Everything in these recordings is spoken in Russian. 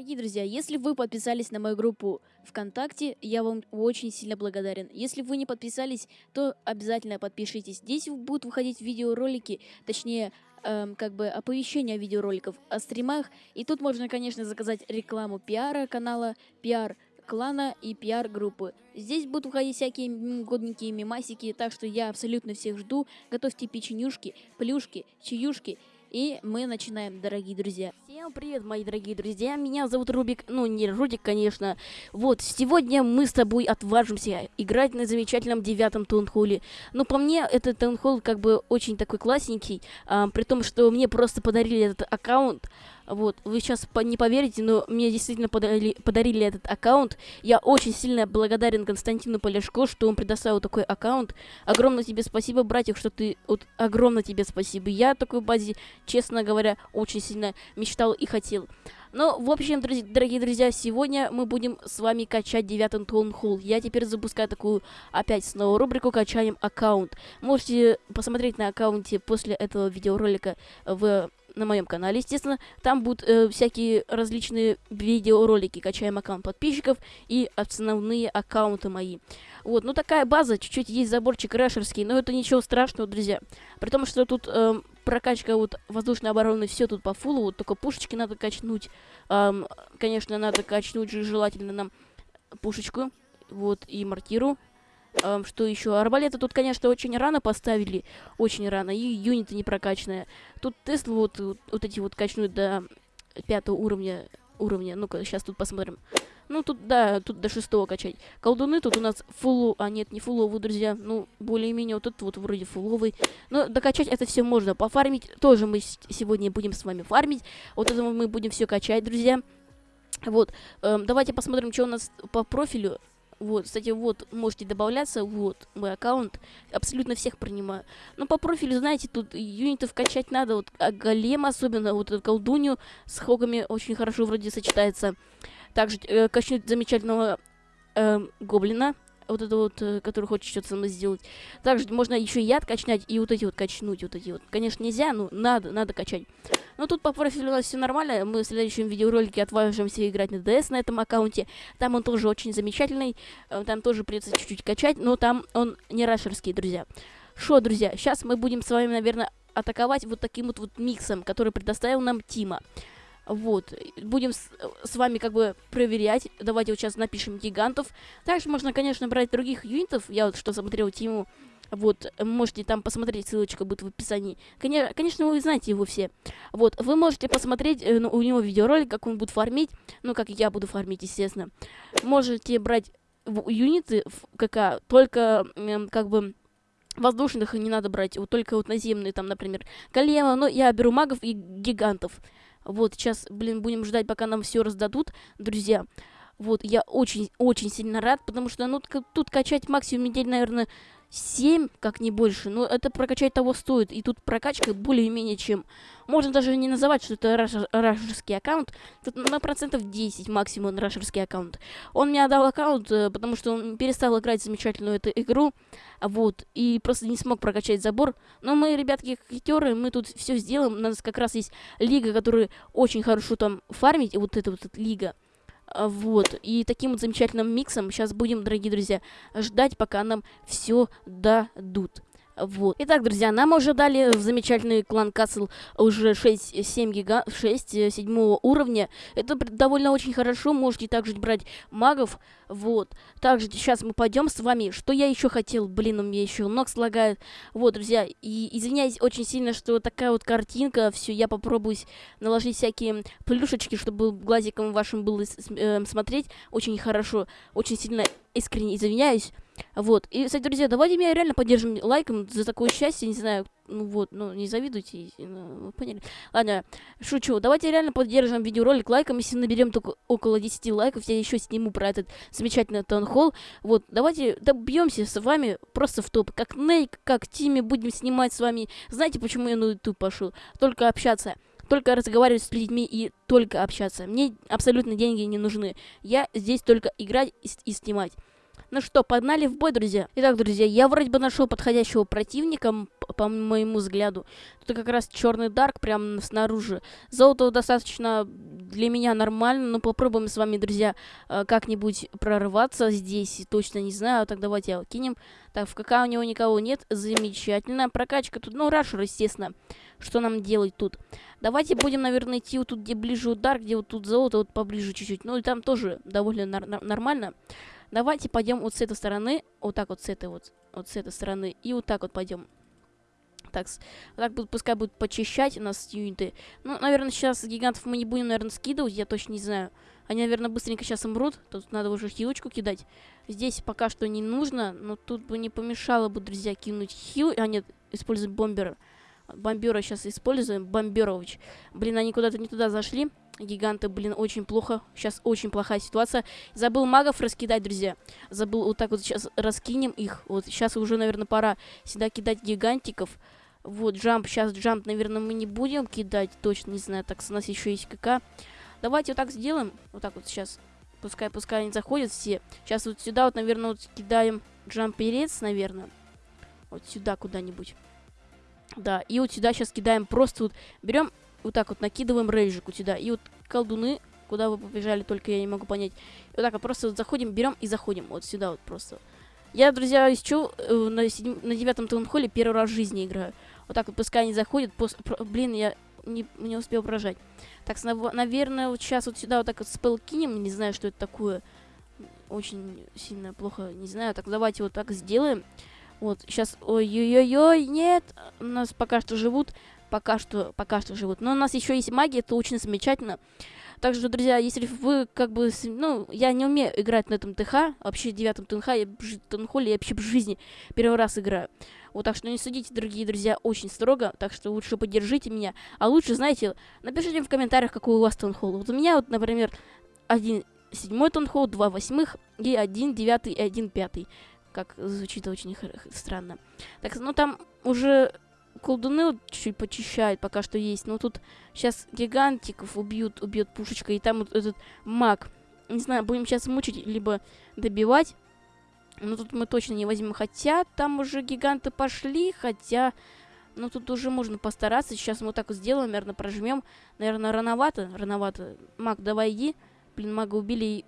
Дорогие друзья, если вы подписались на мою группу ВКонтакте, я вам очень сильно благодарен. Если вы не подписались, то обязательно подпишитесь. Здесь будут выходить видеоролики, точнее, эм, как бы оповещения видеороликов о стримах. И тут можно, конечно, заказать рекламу пиара канала, пиар клана и пиар-группы. Здесь будут выходить всякие годненькие мимасики, так что я абсолютно всех жду. Готовьте печенюшки, плюшки, чаюшки и мы начинаем, дорогие друзья. Всем привет, мои дорогие друзья. Меня зовут Рубик. Ну, не Рудик, конечно. Вот, сегодня мы с тобой отважимся играть на замечательном девятом таунхолле. Но по мне, этот таунхолл как бы очень такой классненький. А, при том, что мне просто подарили этот аккаунт. Вот, вы сейчас не поверите, но мне действительно подарили, подарили этот аккаунт. Я очень сильно благодарен Константину Поляшко, что он предоставил такой аккаунт. Огромное тебе спасибо, братьев, что ты... Вот, огромное тебе спасибо. Я такой базе, честно говоря, очень сильно мечтал и хотел. Ну, в общем, друзья, дорогие друзья, сегодня мы будем с вами качать девятый Таунхолл. Я теперь запускаю такую опять снова рубрику «Качаем аккаунт». Можете посмотреть на аккаунте после этого видеоролика в на моем канале, естественно. Там будут э, всякие различные видеоролики, качаем аккаунт подписчиков и основные аккаунты мои. Вот, ну такая база, чуть-чуть есть заборчик рэшерский, но это ничего страшного, друзья. При том, что тут э, прокачка вот воздушной обороны, все тут по фулу, вот только пушечки надо качнуть. Эм, конечно, надо качнуть же желательно нам пушечку, вот, и мортиру. Эм, что еще? Арбалеты тут, конечно, очень рано поставили. Очень рано. И юниты не прокачанные. Тут Тесла вот, вот, вот эти вот качнуть до пятого уровня. уровня. Ну-ка, сейчас тут посмотрим. Ну, тут, да, тут до шестого качать. Колдуны тут у нас фуллу... А, нет, не фулловый, друзья. Ну, более-менее вот тут вот вроде фулловый. Но докачать это все можно. Пофармить тоже мы сегодня будем с вами фармить. Вот это мы будем все качать, друзья. Вот, эм, давайте посмотрим, что у нас по профилю. Вот, кстати, вот, можете добавляться, вот, мой аккаунт, абсолютно всех принимаю. Но по профилю, знаете, тут юнитов качать надо, вот, а голем особенно, вот эту колдунью с хогами очень хорошо вроде сочетается. Также э, качнуть замечательного э, гоблина, вот это вот, э, который хочет что-то со мной сделать. Также можно еще яд качнять и вот эти вот качнуть, вот эти вот. Конечно, нельзя, но надо, надо качать. Но тут по профилю у нас все нормально. Мы в следующем видеоролике отважимся играть на DS на этом аккаунте. Там он тоже очень замечательный. Э, там тоже придется чуть-чуть качать, но там он не рашерский, друзья. Шо, друзья, сейчас мы будем с вами, наверное, атаковать вот таким вот, вот миксом, который предоставил нам Тима. Вот, будем с, с вами как бы проверять. Давайте вот сейчас напишем гигантов. Также можно, конечно, брать других юнитов. Я вот что смотрел Тиму. Вот, можете там посмотреть, ссылочка будет в описании. Конечно, вы знаете его все. Вот, вы можете посмотреть э, ну, у него видеоролик, как он будет фармить. Ну, как я буду фармить, естественно. Можете брать юниты в КК, только э, как бы воздушных не надо брать, вот только вот наземные, там, например, голема, но я беру магов и гигантов. Вот, сейчас, блин, будем ждать, пока нам все раздадут, друзья. Вот, я очень-очень сильно рад, потому что, ну, тут качать максимум недель, наверное, 7, как не больше. Но это прокачать того стоит. И тут прокачка более-менее чем... Можно даже не называть, что это рашерский аккаунт. Тут на процентов 10 максимум рашерский аккаунт. Он мне отдал аккаунт, э, потому что он перестал играть замечательную эту игру. Вот. И просто не смог прокачать забор. Но мы, ребятки, хитеры, мы тут все сделаем. У нас как раз есть лига, которая очень хорошо там фармить. И вот эта вот эта лига. А, вот. И таким вот замечательным миксом сейчас будем, дорогие друзья, ждать, пока нам все дадут. Вот. Итак, друзья, нам уже дали замечательный клан Касл уже 6-7 гига... 6 7 уровня. Это довольно очень хорошо. Можете также брать магов. Вот. Также сейчас мы пойдем с вами. Что я еще хотел? Блин, у меня еще ног слагает. Вот, друзья. И извиняюсь очень сильно, что такая вот картинка. Все, я попробую наложить всякие плюшечки, чтобы глазиком вашим было э, смотреть очень хорошо. Очень сильно искренне извиняюсь. Вот. И, кстати, друзья, давайте меня реально поддержим лайком за такое счастье. Не знаю, ну вот, ну не завидуйте, ну, поняли. Ладно, шучу. Давайте реально поддержим видеоролик лайком. Если наберем только около 10 лайков, я еще сниму про этот замечательный таунхолл. Вот, давайте добьемся с вами просто в топ. Как Нейк, как Тими будем снимать с вами. Знаете, почему я на YouTube пошел? Только общаться только разговаривать с людьми и только общаться. Мне абсолютно деньги не нужны. Я здесь только играть и, и снимать. Ну что, погнали в бой, друзья. Итак, друзья, я вроде бы нашел подходящего противника, по моему взгляду. Тут как раз черный дарк прям снаружи. Золото достаточно для меня нормально, но попробуем с вами, друзья, э, как-нибудь прорваться здесь. Точно не знаю, так давайте его кинем. Так, в КК у него никого нет, замечательно. Прокачка тут, ну, рашер, естественно. Что нам делать тут? Давайте будем, наверное, идти вот тут, где ближе удар, где вот тут золото, вот поближе чуть-чуть. Ну, и там тоже довольно нормально. Давайте пойдем вот с этой стороны, вот так вот с этой вот, вот с этой стороны, и вот так вот пойдем. Так, так будет, пускай будут почищать у нас юниты. Ну, наверное, сейчас гигантов мы не будем, наверное, скидывать, я точно не знаю. Они, наверное, быстренько сейчас умрут. Тут надо уже хилочку кидать. Здесь пока что не нужно, но тут бы не помешало бы, друзья, кинуть хил. А нет, использовать бомбера. Бомбера сейчас используем. Бомберович. Блин, они куда-то не туда зашли. Гиганты, блин, очень плохо. Сейчас очень плохая ситуация. Забыл магов раскидать, друзья. Забыл вот так вот сейчас раскинем их. Вот сейчас уже, наверное, пора сюда кидать гигантиков. Вот, джамп. Сейчас джамп, наверное, мы не будем кидать. Точно не знаю. Так, у нас еще есть КК. Давайте вот так сделаем. Вот так вот сейчас. Пускай, пускай они заходят все. Сейчас вот сюда вот, наверное, вот кидаем джамперец, наверное. Вот сюда куда-нибудь. Да, и вот сюда сейчас кидаем просто вот. Берем вот так вот, накидываем рейджику сюда. И вот колдуны, куда вы побежали, только я не могу понять. И вот так вот просто вот заходим, берем и заходим. Вот сюда вот просто. Я, друзья, исчу э, на девятом таунхолле первый раз в жизни играю. Вот так вот, пускай они заходят. Пос... Про... Блин, я не, не успел прожать. Так, наверное, вот сейчас вот сюда вот так вот спел кинем. Не знаю, что это такое. Очень сильно плохо, не знаю. Так, давайте вот так сделаем. Вот, сейчас, ой-ой-ой, нет, у нас пока что живут, пока что, пока что живут. Но у нас еще есть магия, это очень замечательно. Также, друзья, если вы как бы, ну, я не умею играть на этом ТХ, вообще девятом ТНХ, я в Тонхоле я вообще в жизни первый раз играю. Вот так что не судите, дорогие друзья, очень строго, так что лучше поддержите меня. А лучше, знаете, напишите в комментариях, какой у вас Тонхол. Вот у меня вот, например, один седьмой Тонхол, два восьмых и один девятый и один пятый. Как звучит очень странно. Так, ну там уже колдуны вот чуть-чуть почищают, пока что есть. Но тут сейчас гигантиков убьют, убьет пушечка. И там вот этот маг. Не знаю, будем сейчас мучить, либо добивать. Но тут мы точно не возьмем. Хотя там уже гиганты пошли, хотя... Ну, тут уже можно постараться. Сейчас мы вот так вот сделаем, наверное, прожмем. Наверное, рановато. Рановато. Маг, давай иди. Блин, мага убили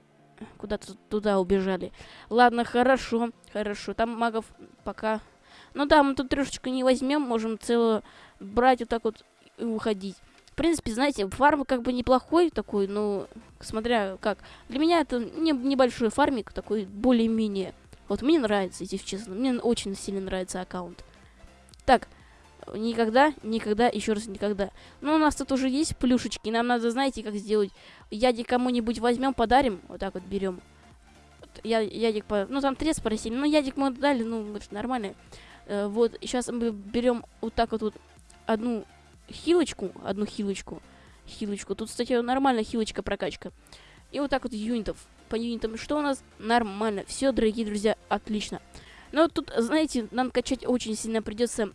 куда-то туда убежали. Ладно, хорошо, хорошо. Там магов пока ну да, мы тут трешечку не возьмем, можем целую брать вот так вот и уходить. В принципе, знаете, фарм как бы неплохой такой, но смотря как. Для меня это не, небольшой фармик, такой более-менее. Вот мне нравится, если честно. Мне очень сильно нравится аккаунт. Так, никогда, никогда, еще раз никогда. Ну, у нас тут уже есть плюшечки. Нам надо, знаете, как сделать. Яди кому-нибудь возьмем, подарим. Вот так вот берем. Я, ядик, по... ну там трес спросили. Ну, ядик мы дали, ну, это нормально. Э, вот, сейчас мы берем вот так вот, вот одну хилочку, одну хилочку, хилочку. Тут, кстати, нормальная хилочка прокачка. И вот так вот юнитов. По юнитам что у нас? Нормально. Все, дорогие друзья, отлично. Но тут, знаете, нам качать очень сильно придется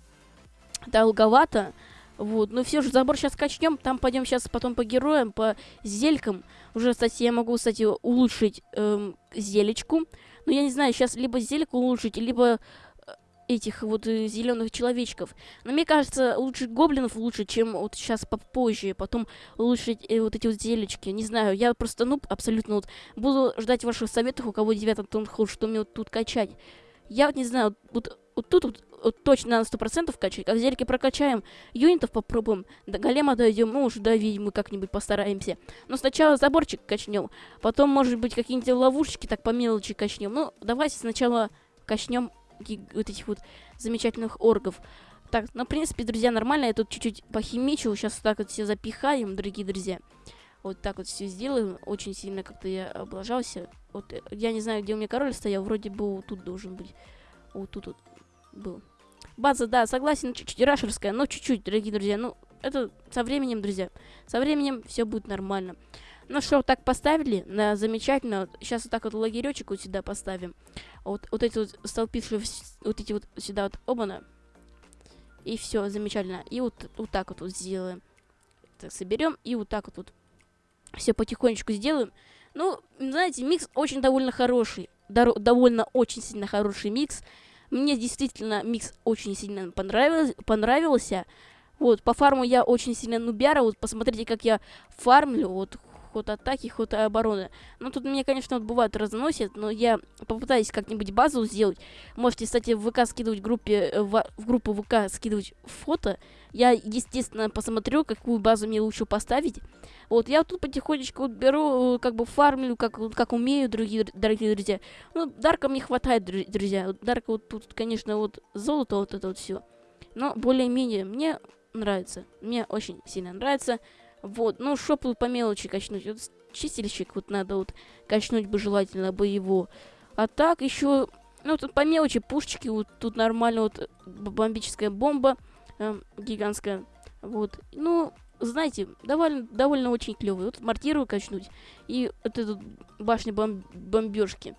долговато. Вот, но все же забор сейчас качнем, там пойдем сейчас потом по героям, по зелькам. Уже, кстати, я могу, кстати, улучшить эм, зелечку. Но я не знаю, сейчас либо зельку улучшить, либо этих вот э, зеленых человечков. Но мне кажется, лучше гоблинов лучше, чем вот сейчас попозже, потом улучшить э, вот эти вот зелечки. Не знаю, я просто, ну, абсолютно вот буду ждать ваших советов, у кого 9 тонхол, что мне вот тут качать. Я вот не знаю, вот, вот тут вот, вот точно на 100% качать. Как зельки прокачаем, юнитов попробуем, до голема дойдем, ну, уже до ведьмы как-нибудь постараемся. Но сначала заборчик качнем, потом, может быть, какие-нибудь ловушечки так по мелочи качнем. Ну, давайте сначала качнем вот этих вот замечательных оргов. Так, ну, в принципе, друзья, нормально. Я тут чуть-чуть похимичил. Сейчас так вот все запихаем, дорогие друзья. Вот так вот все сделаем. Очень сильно как-то я облажался. Вот э, я не знаю, где у меня король стоял. Вроде бы вот тут должен быть. Вот тут вот был. База, да, согласен, чуть-чуть рашерская, но чуть-чуть, дорогие друзья. Ну, это со временем, друзья. Со временем все будет нормально. Ну что, так поставили? на замечательно. Сейчас вот так вот лагеречек вот сюда поставим. Вот, вот эти вот столпившие, вот эти вот сюда вот оба И все, замечательно. И вот, вот так вот, вот сделаем. Так, соберем и вот так вот, вот все потихонечку сделаем. Ну, знаете, микс очень довольно хороший. довольно очень сильно хороший микс. Мне действительно микс очень сильно понравился. понравился. Вот, по фарму я очень сильно нубяра. Вот, посмотрите, как я фармлю. Вот, ход атаки, ход обороны. Ну, тут мне, конечно, вот бывает разносит, но я попытаюсь как-нибудь базу сделать. Можете, кстати, в ВК скидывать группе, э, в, в группу ВК скидывать фото. Я, естественно, посмотрю, какую базу мне лучше поставить. Вот, я тут потихонечку вот беру, э, как бы фармлю, как, как умею, другие, дорогие друзья. Ну, Дарка мне хватает, друзья. Вот Дарка вот тут, конечно, вот золото, вот это вот все. Но более-менее мне нравится. Мне очень сильно нравится. Вот, ну, шоп по мелочи качнуть. Вот чистильщик вот надо вот качнуть бы желательно бы его. А так еще, ну, тут по мелочи пушечки, вот тут нормально вот бомбическая бомба э, гигантская. Вот, ну, знаете, довольно, довольно очень клевый. Вот мортиру качнуть и вот эту башню бом бомбежки.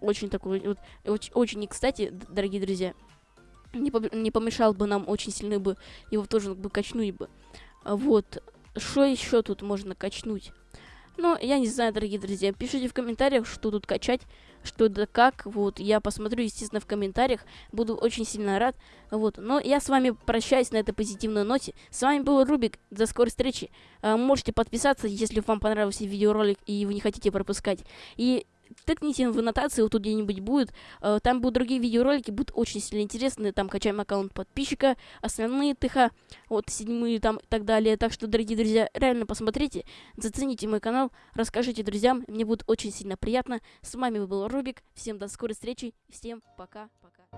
Очень такой, вот, очень, очень, кстати, дорогие друзья, не, по не помешал бы нам очень сильно бы его тоже бы качнуть бы. Вот, что еще тут можно качнуть? Ну, я не знаю, дорогие друзья. Пишите в комментариях, что тут качать, что да как. Вот, я посмотрю, естественно, в комментариях. Буду очень сильно рад. Вот, но я с вами прощаюсь на этой позитивной ноте. С вами был Рубик. До скорой встречи. А, можете подписаться, если вам понравился видеоролик и вы не хотите пропускать. И тыкните в аннотации, вот тут где-нибудь будет. Э, там будут другие видеоролики, будут очень сильно интересные. Там качаем аккаунт подписчика, основные ТХ, вот седьмые там и так далее. Так что, дорогие друзья, реально посмотрите, зацените мой канал, расскажите друзьям, мне будет очень сильно приятно. С вами был Рубик, всем до скорой встречи, всем пока-пока.